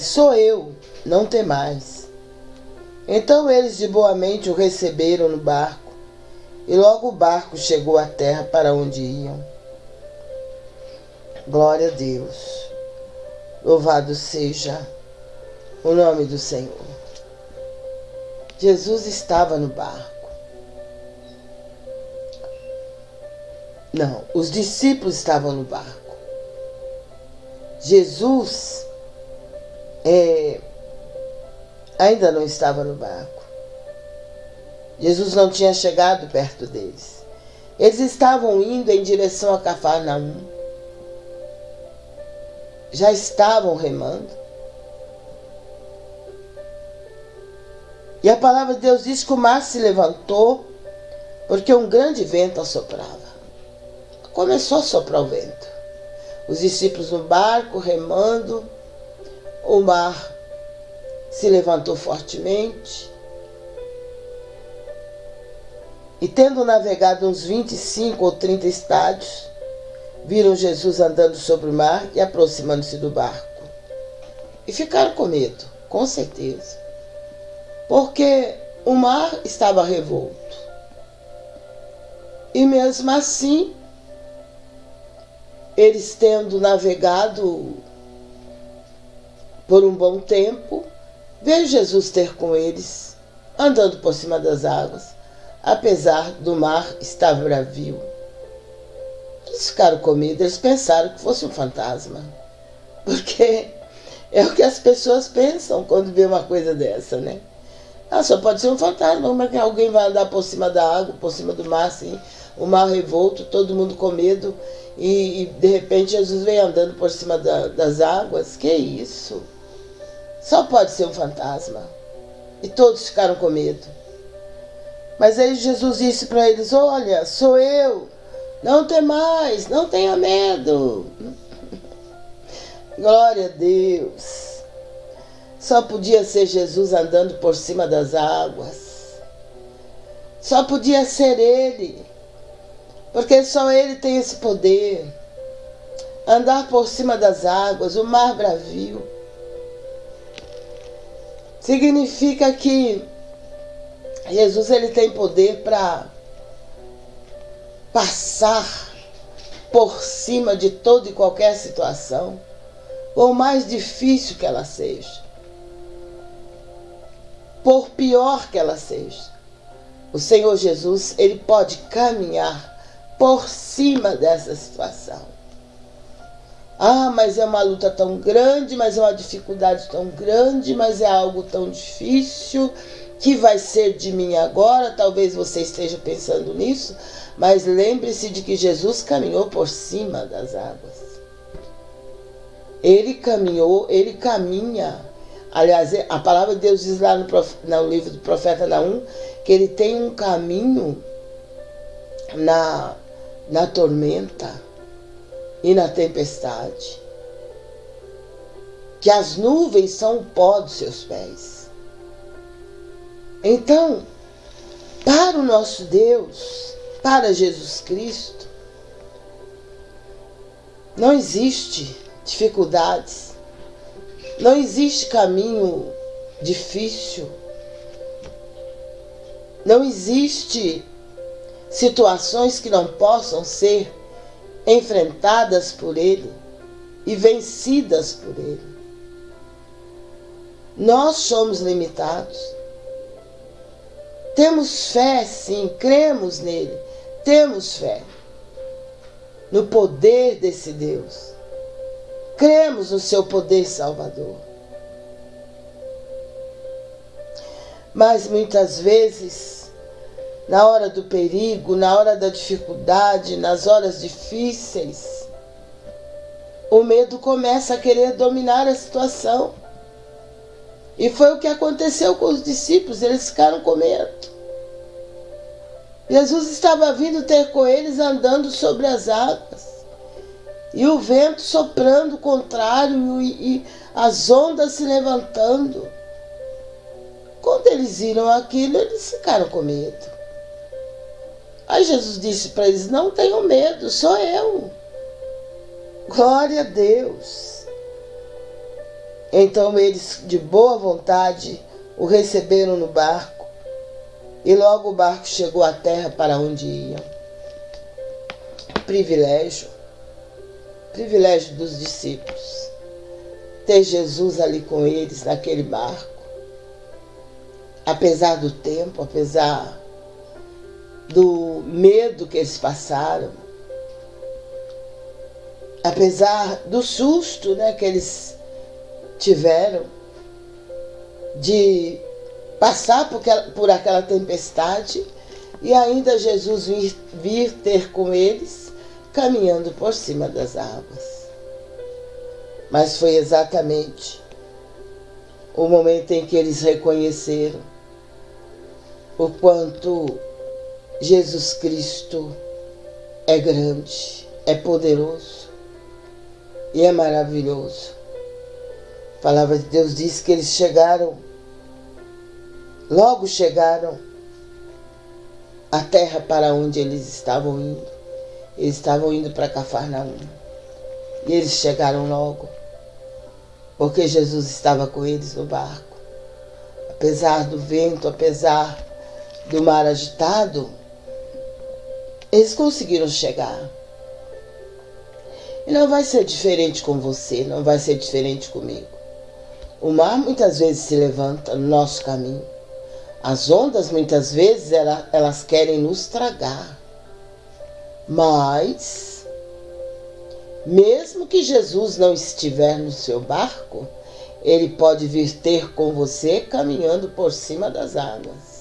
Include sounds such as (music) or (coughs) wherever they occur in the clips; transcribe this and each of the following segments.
Sou eu, não tem mais. Então eles de boa mente o receberam no barco, e logo o barco chegou à terra para onde iam. Glória a Deus. Louvado seja o nome do Senhor. Jesus estava no barco. Não, os discípulos estavam no barco. Jesus é, ainda não estava no barco. Jesus não tinha chegado perto deles. Eles estavam indo em direção a Cafarnaum. Já estavam remando. E a palavra de Deus diz que o mar se levantou porque um grande vento assoprava. Começou a soprar o vento. Os discípulos no barco remando o mar se levantou fortemente e, tendo navegado uns 25 ou 30 estádios, viram Jesus andando sobre o mar e aproximando-se do barco. E ficaram com medo, com certeza, porque o mar estava revolto. E mesmo assim, eles tendo navegado por um bom tempo, veio Jesus ter com eles, andando por cima das águas, apesar do mar estar bravio. Eles ficaram com medo, eles pensaram que fosse um fantasma. Porque é o que as pessoas pensam quando vê uma coisa dessa, né? Ah, só pode ser um fantasma, como é que alguém vai andar por cima da água, por cima do mar, assim, o mar revolto, todo mundo com medo, e, e de repente Jesus vem andando por cima da, das águas? Que isso? Só pode ser um fantasma. E todos ficaram com medo. Mas aí Jesus disse para eles: Olha, sou eu. Não tem mais, não tenha medo. (laughs) Glória a Deus. Só podia ser Jesus andando por cima das águas. Só podia ser Ele. Porque só Ele tem esse poder. Andar por cima das águas, o mar bravio Significa que Jesus ele tem poder para passar por cima de toda e qualquer situação, por mais difícil que ela seja, por pior que ela seja. O Senhor Jesus, ele pode caminhar por cima dessa situação. Ah, mas é uma luta tão grande, mas é uma dificuldade tão grande, mas é algo tão difícil que vai ser de mim agora. Talvez você esteja pensando nisso, mas lembre-se de que Jesus caminhou por cima das águas. Ele caminhou, ele caminha. Aliás, a palavra de Deus diz lá no, no livro do profeta Naum que ele tem um caminho na, na tormenta e na tempestade. Que as nuvens são o pó dos seus pés. Então, para o nosso Deus, para Jesus Cristo, não existe dificuldades, não existe caminho difícil, não existe situações que não possam ser enfrentadas por Ele e vencidas por Ele. Nós somos limitados. Temos fé, sim, cremos nele, temos fé no poder desse Deus. Cremos no seu poder salvador. Mas muitas vezes na hora do perigo, na hora da dificuldade, nas horas difíceis, o medo começa a querer dominar a situação. E foi o que aconteceu com os discípulos, eles ficaram com medo. Jesus estava vindo ter com eles andando sobre as águas. E o vento soprando contrário e, e as ondas se levantando. Quando eles viram aquilo, eles ficaram com medo. Aí Jesus disse para eles: Não tenham medo, sou eu. Glória a Deus. Então eles, de boa vontade, o receberam no barco e logo o barco chegou à terra para onde iam. Privilégio, privilégio dos discípulos, ter Jesus ali com eles naquele barco, apesar do tempo, apesar do medo que eles passaram, apesar do susto né, que eles tiveram de passar por aquela, por aquela tempestade e ainda Jesus vir, vir ter com eles caminhando por cima das águas. Mas foi exatamente o momento em que eles reconheceram o quanto Jesus Cristo é grande, é poderoso e é maravilhoso. A palavra de Deus diz que eles chegaram, logo chegaram à terra para onde eles estavam indo. Eles estavam indo para Cafarnaum. E eles chegaram logo, porque Jesus estava com eles no barco. Apesar do vento, apesar do mar agitado, eles conseguiram chegar. E não vai ser diferente com você, não vai ser diferente comigo. O mar muitas vezes se levanta no nosso caminho. As ondas muitas vezes elas querem nos tragar. Mas, mesmo que Jesus não estiver no seu barco, ele pode vir ter com você caminhando por cima das águas.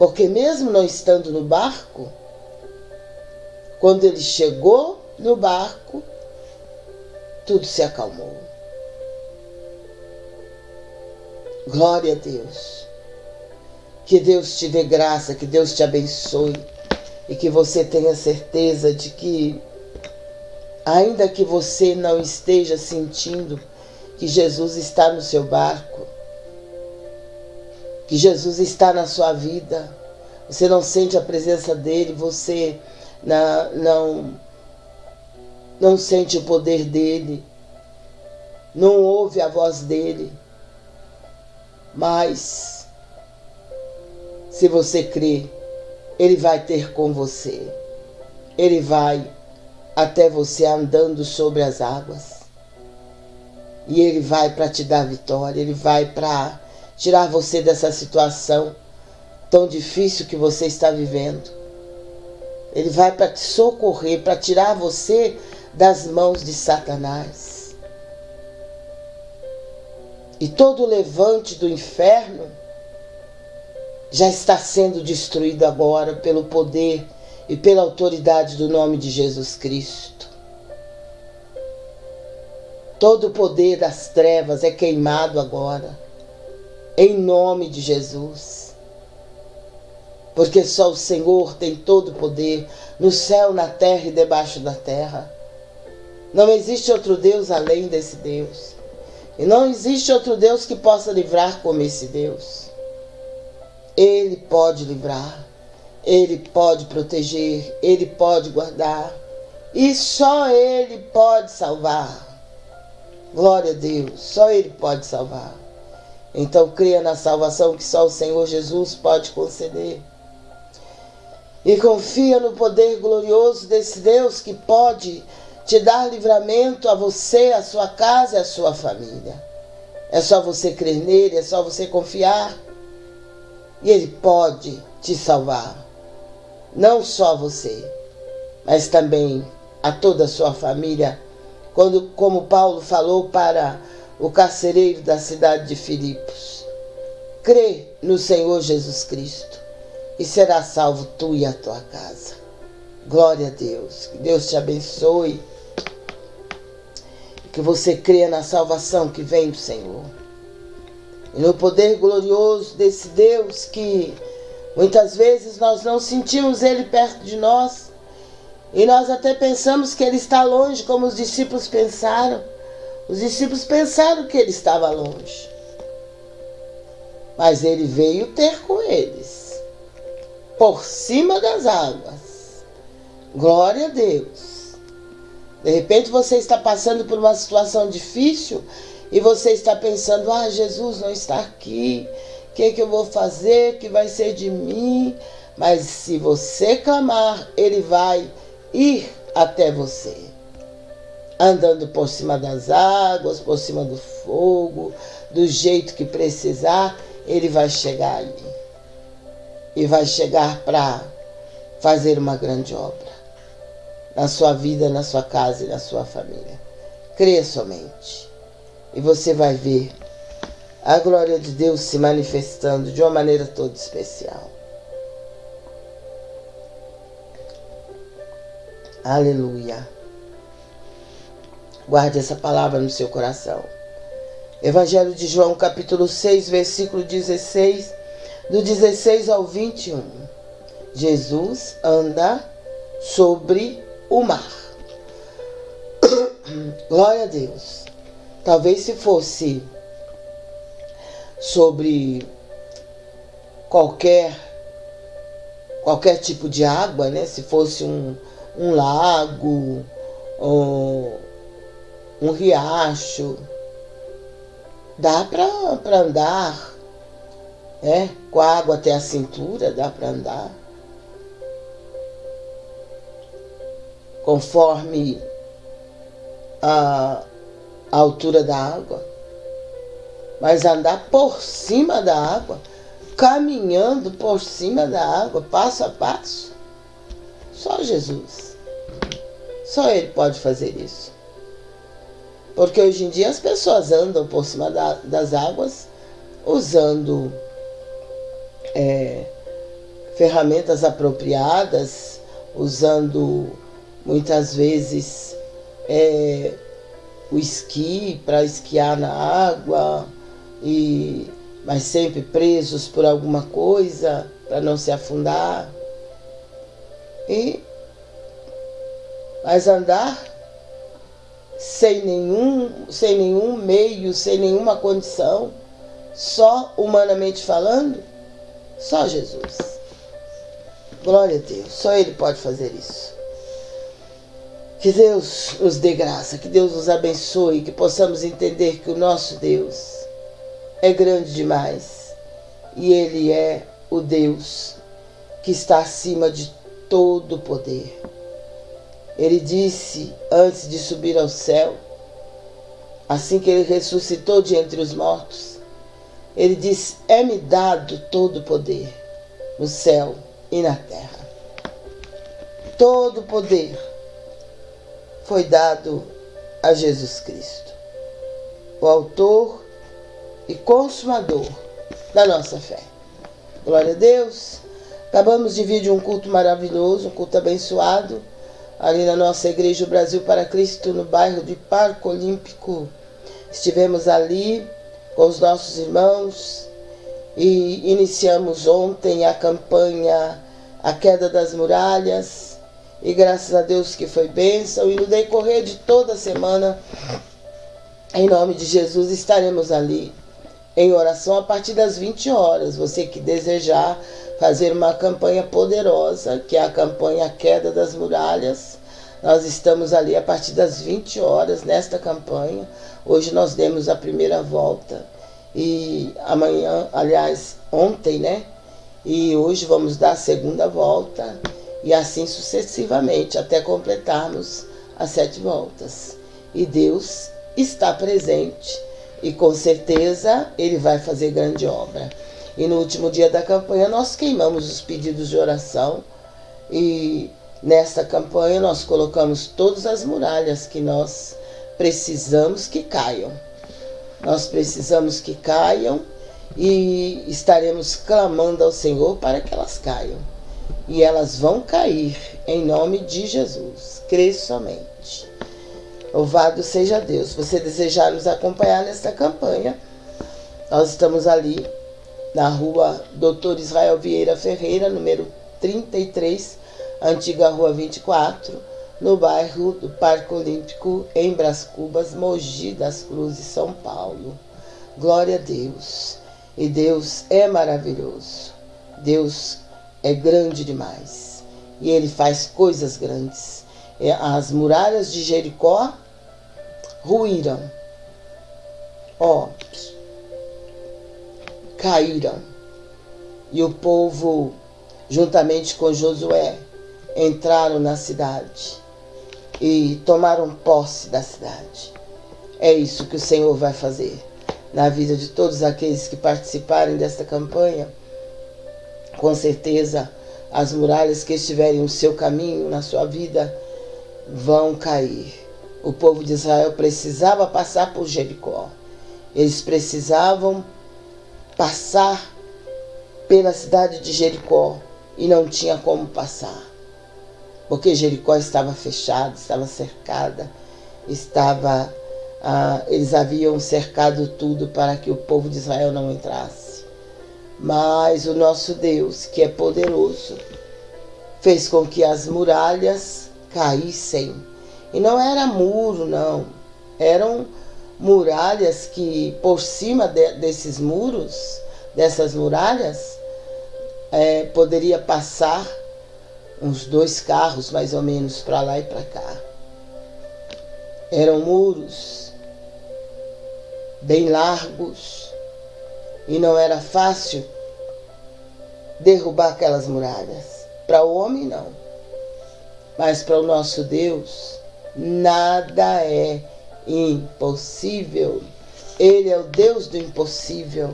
Porque mesmo não estando no barco, quando ele chegou no barco, tudo se acalmou. Glória a Deus. Que Deus te dê graça, que Deus te abençoe e que você tenha certeza de que, ainda que você não esteja sentindo que Jesus está no seu barco, que Jesus está na sua vida. Você não sente a presença dele, você não, não, não sente o poder dele, não ouve a voz dele. Mas, se você crê, ele vai ter com você. Ele vai até você andando sobre as águas. E ele vai para te dar vitória, ele vai para tirar você dessa situação tão difícil que você está vivendo. Ele vai para te socorrer, para tirar você das mãos de Satanás. E todo levante do inferno já está sendo destruído agora pelo poder e pela autoridade do nome de Jesus Cristo. Todo o poder das trevas é queimado agora em nome de Jesus. Porque só o Senhor tem todo o poder no céu, na terra e debaixo da terra. Não existe outro Deus além desse Deus. E não existe outro Deus que possa livrar como esse Deus. Ele pode livrar, ele pode proteger, ele pode guardar. E só ele pode salvar. Glória a Deus, só ele pode salvar. Então creia na salvação que só o Senhor Jesus pode conceder. E confia no poder glorioso desse Deus que pode te dar livramento a você, a sua casa e a sua família. É só você crer nele, é só você confiar. E ele pode te salvar. Não só você, mas também a toda a sua família. Quando, como Paulo falou para o carcereiro da cidade de Filipos. Crê no Senhor Jesus Cristo e será salvo tu e a tua casa. Glória a Deus. Que Deus te abençoe. Que você creia na salvação que vem do Senhor. E no poder glorioso desse Deus que muitas vezes nós não sentimos Ele perto de nós. E nós até pensamos que Ele está longe, como os discípulos pensaram. Os discípulos pensaram que ele estava longe. Mas ele veio ter com eles, por cima das águas. Glória a Deus. De repente você está passando por uma situação difícil e você está pensando: ah, Jesus não está aqui, o que, que eu vou fazer? O que vai ser de mim? Mas se você clamar, ele vai ir até você. Andando por cima das águas, por cima do fogo, do jeito que precisar, ele vai chegar ali. E vai chegar para fazer uma grande obra na sua vida, na sua casa e na sua família. Creia somente. E você vai ver a glória de Deus se manifestando de uma maneira toda especial. Aleluia. Guarde essa palavra no seu coração. Evangelho de João, capítulo 6, versículo 16, do 16 ao 21. Jesus anda sobre o mar. (coughs) Glória a Deus. Talvez se fosse sobre qualquer qualquer tipo de água, né? Se fosse um, um lago, um, um riacho. Dá para andar, né? com a água até a cintura, dá para andar. Conforme a, a altura da água. Mas andar por cima da água, caminhando por cima da água, passo a passo, só Jesus. Só Ele pode fazer isso. Porque hoje em dia as pessoas andam por cima da, das águas usando é, ferramentas apropriadas, usando muitas vezes é, o esqui para esquiar na água, e mas sempre presos por alguma coisa para não se afundar. E mas andar sem nenhum, sem nenhum meio, sem nenhuma condição, só humanamente falando, só Jesus. Glória a Deus, só Ele pode fazer isso. Que Deus nos dê graça, que Deus nos abençoe, que possamos entender que o nosso Deus é grande demais e Ele é o Deus que está acima de todo poder. Ele disse antes de subir ao céu, assim que ele ressuscitou de entre os mortos, ele disse: É-me dado todo o poder no céu e na terra. Todo o poder foi dado a Jesus Cristo, o Autor e Consumador da nossa fé. Glória a Deus. Acabamos de vir de um culto maravilhoso, um culto abençoado ali na nossa Igreja Brasil para Cristo, no bairro de Parque Olímpico. Estivemos ali com os nossos irmãos e iniciamos ontem a campanha A Queda das Muralhas. E graças a Deus que foi bênção. E no decorrer de toda a semana, em nome de Jesus, estaremos ali em oração a partir das 20 horas. Você que desejar fazer uma campanha poderosa, que é a campanha Queda das Muralhas. Nós estamos ali a partir das 20 horas nesta campanha. Hoje nós demos a primeira volta e amanhã, aliás, ontem, né? E hoje vamos dar a segunda volta e assim sucessivamente até completarmos as sete voltas. E Deus está presente e com certeza ele vai fazer grande obra. E no último dia da campanha nós queimamos os pedidos de oração e nesta campanha nós colocamos todas as muralhas que nós precisamos que caiam. Nós precisamos que caiam e estaremos clamando ao Senhor para que elas caiam. E elas vão cair em nome de Jesus. Crê somente. Louvado seja Deus. Você desejar nos acompanhar nesta campanha, nós estamos ali na rua Doutor Israel Vieira Ferreira, número 33, antiga rua 24, no bairro do Parque Olímpico, em Bras Cubas, Mogi das Cruzes, São Paulo. Glória a Deus. E Deus é maravilhoso. Deus é grande demais. E Ele faz coisas grandes. as muralhas de Jericó ruíram. Ó, caíram. E o povo, juntamente com Josué, entraram na cidade e tomaram posse da cidade. É isso que o Senhor vai fazer na vida de todos aqueles que participarem desta campanha. Com certeza, as muralhas que estiverem no seu caminho, na sua vida, vão cair. O povo de Israel precisava passar por Jericó. Eles precisavam passar pela cidade de Jericó e não tinha como passar. Porque Jericó estava fechada, estava cercada, estava ah, eles haviam cercado tudo para que o povo de Israel não entrasse. Mas o nosso Deus, que é poderoso, fez com que as muralhas caíssem. E não era muro, não. Eram muralhas que, por cima de, desses muros, dessas muralhas, é, poderia passar uns dois carros, mais ou menos, para lá e para cá. Eram muros bem largos e não era fácil derrubar aquelas muralhas. Para o homem, não. Mas para o nosso Deus, nada é impossível. Ele é o Deus do impossível.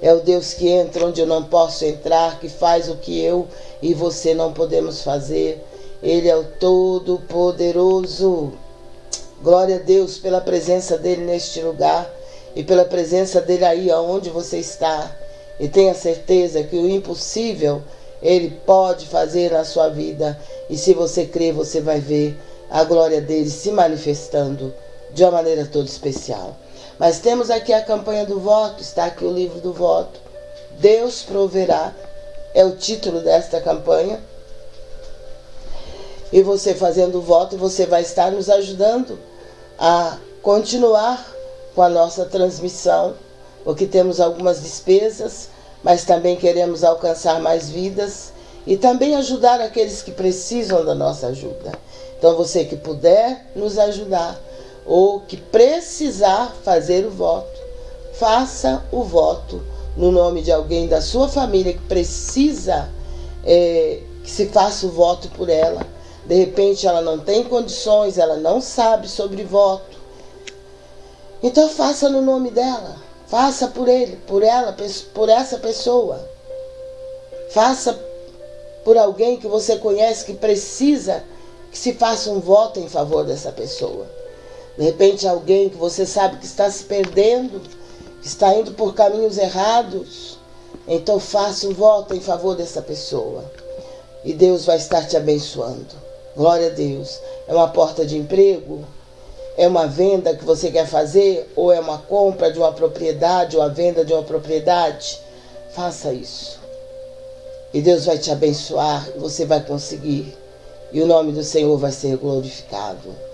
É o Deus que entra onde eu não posso entrar, que faz o que eu e você não podemos fazer. Ele é o Todo-Poderoso. Glória a Deus pela presença dele neste lugar e pela presença dele aí aonde você está. E tenha certeza que o impossível ele pode fazer na sua vida. E se você crer, você vai ver a glória dele se manifestando de uma maneira toda especial. Mas temos aqui a campanha do voto, está aqui o livro do voto. Deus proverá, é o título desta campanha. E você fazendo o voto, você vai estar nos ajudando a continuar com a nossa transmissão, porque temos algumas despesas, mas também queremos alcançar mais vidas e também ajudar aqueles que precisam da nossa ajuda. Então, você que puder nos ajudar ou que precisar fazer o voto, faça o voto no nome de alguém da sua família que precisa é, que se faça o voto por ela. De repente, ela não tem condições, ela não sabe sobre voto então faça no nome dela. Faça por ele, por ela, por essa pessoa. Faça por alguém que você conhece que precisa que se faça um voto em favor dessa pessoa. De repente, alguém que você sabe que está se perdendo, que está indo por caminhos errados. Então, faça um voto em favor dessa pessoa. E Deus vai estar te abençoando. Glória a Deus. É uma porta de emprego, é uma venda que você quer fazer ou é uma compra de uma propriedade ou a venda de uma propriedade, faça isso. E Deus vai te abençoar e você vai conseguir. E o nome do Senhor vai ser glorificado.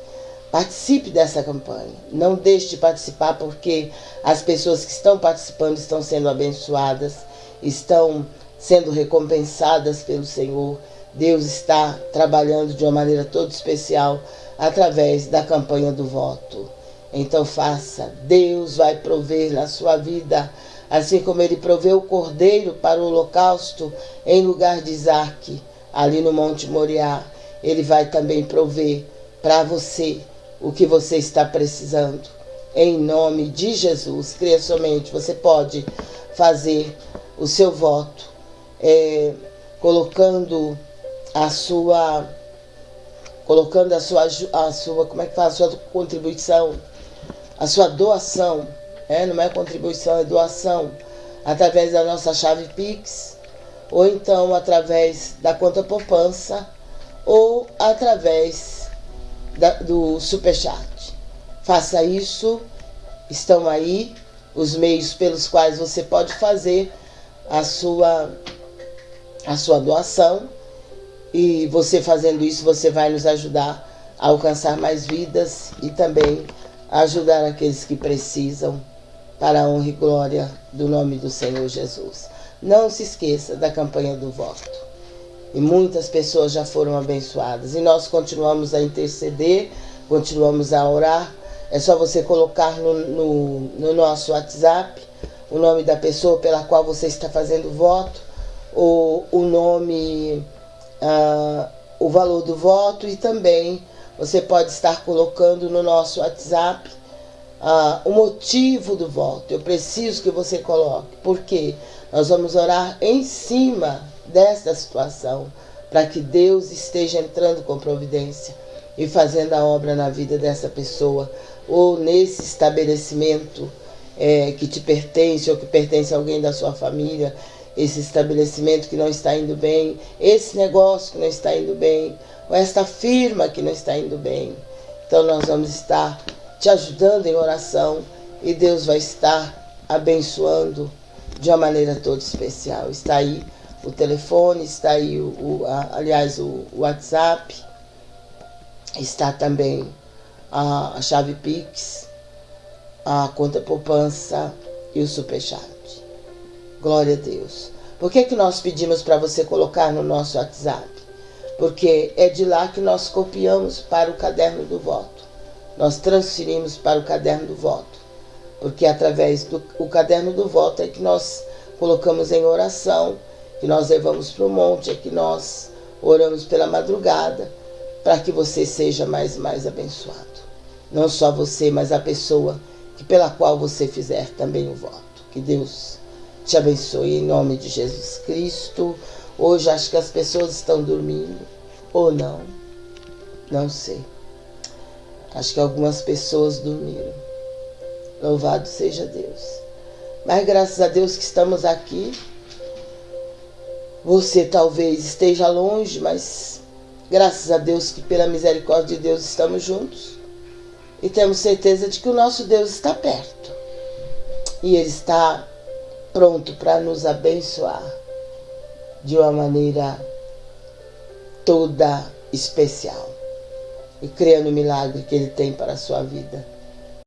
Participe dessa campanha. Não deixe de participar porque as pessoas que estão participando estão sendo abençoadas, estão sendo recompensadas pelo Senhor. Deus está trabalhando de uma maneira toda especial através da campanha do voto. Então faça, Deus vai prover na sua vida, assim como ele proveu o cordeiro para o holocausto em lugar de Isaac, ali no Monte Moriá. Ele vai também prover para você o que você está precisando. Em nome de Jesus, creia somente, você pode fazer o seu voto, é, colocando a sua colocando a sua, a sua, como é que fala, a sua contribuição, a sua doação, é, não é contribuição, é doação, através da nossa chave Pix, ou então através da conta poupança, ou através da, do Superchat. Faça isso, estão aí os meios pelos quais você pode fazer a sua, a sua doação e você fazendo isso, você vai nos ajudar a alcançar mais vidas e também ajudar aqueles que precisam para a honra e glória do nome do Senhor Jesus. Não se esqueça da campanha do voto. E muitas pessoas já foram abençoadas. E nós continuamos a interceder, continuamos a orar. É só você colocar no, no, no nosso WhatsApp o nome da pessoa pela qual você está fazendo voto, o, o nome, uh, o valor do voto e também você pode estar colocando no nosso WhatsApp uh, o motivo do voto. Eu preciso que você coloque, porque nós vamos orar em cima desta situação, para que Deus esteja entrando com providência e fazendo a obra na vida dessa pessoa ou nesse estabelecimento é, que te pertence ou que pertence a alguém da sua família, esse estabelecimento que não está indo bem, esse negócio que não está indo bem, ou esta firma que não está indo bem. Então nós vamos estar te ajudando em oração e Deus vai estar abençoando de uma maneira toda especial. Está aí o telefone, está aí o, o a, aliás o, o, WhatsApp, está também a, a chave Pix, a conta poupança e o superchat. Glória a Deus. Por que, que nós pedimos para você colocar no nosso WhatsApp? Porque é de lá que nós copiamos para o caderno do voto. Nós transferimos para o caderno do voto. Porque através do o caderno do voto é que nós colocamos em oração que nós levamos para o monte, é que nós oramos pela madrugada, para que você seja mais e mais abençoado. Não só você, mas a pessoa que pela qual você fizer também o voto. Que Deus te abençoe em nome de Jesus Cristo. Hoje acho que as pessoas estão dormindo, ou não, não sei. Acho que algumas pessoas dormiram. Louvado seja Deus. Mas graças a Deus que estamos aqui você talvez esteja longe, mas graças a Deus que pela misericórdia de Deus estamos juntos. E temos certeza de que o nosso Deus está perto. E Ele está pronto para nos abençoar de uma maneira toda especial. E creia no milagre que Ele tem para a sua vida.